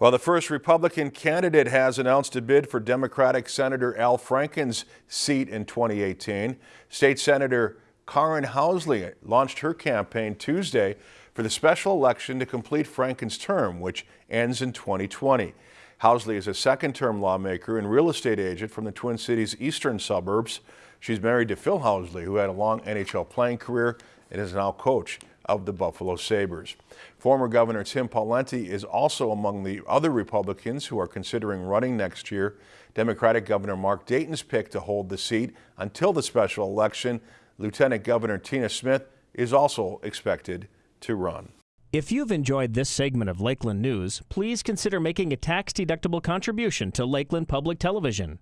Well, the first Republican candidate has announced a bid for Democratic Senator Al Franken's seat in 2018. State Senator Karin Housley launched her campaign Tuesday for the special election to complete Franken's term, which ends in 2020. Housley is a second-term lawmaker and real estate agent from the Twin Cities eastern suburbs. She's married to Phil Housley, who had a long NHL playing career and is now coach of the Buffalo Sabres. Former Governor Tim Pawlenty is also among the other Republicans who are considering running next year. Democratic Governor Mark Dayton's pick to hold the seat until the special election. Lieutenant Governor Tina Smith is also expected to run. If you've enjoyed this segment of Lakeland News, please consider making a tax-deductible contribution to Lakeland Public Television.